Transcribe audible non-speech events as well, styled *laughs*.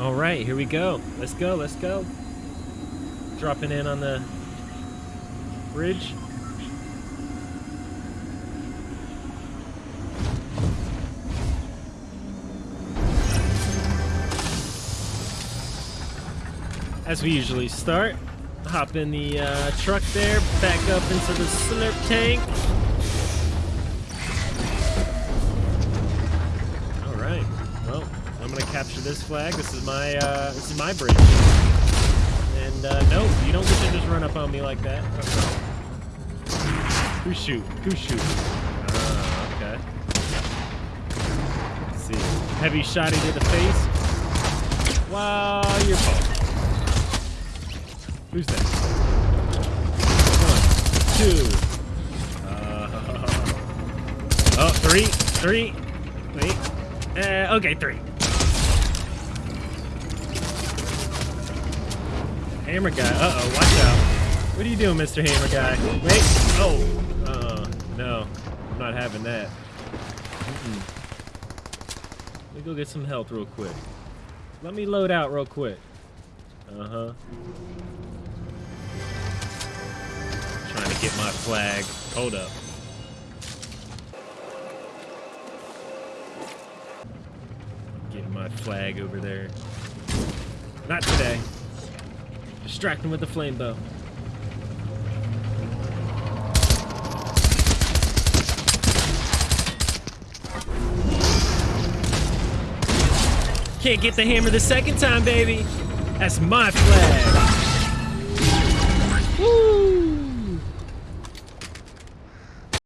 All right, here we go. Let's go, let's go. Dropping in on the bridge. As we usually start, hop in the uh, truck there, back up into the slurp tank. Capture this flag. This is my uh, this is my bridge. And uh, no, you don't get to just run up on me like that. Okay. Who shoot? Who shoot? Uh, okay. Let's see. Heavy shotty to the face. Wow, you're fault. Who's that? One, two. Uh, *laughs* oh, three, three. Wait. Uh, okay, three. Hammer guy. Uh-oh, watch out. What are you doing, Mr. Hammer guy? Wait. Oh. Uh, no. I'm not having that. Mm -mm. Let me go get some health real quick. Let me load out real quick. Uh-huh. Trying to get my flag. Hold up. Getting my flag over there. Not today. Distract him with the flame bow. Can't get the hammer the second time, baby. That's my flag.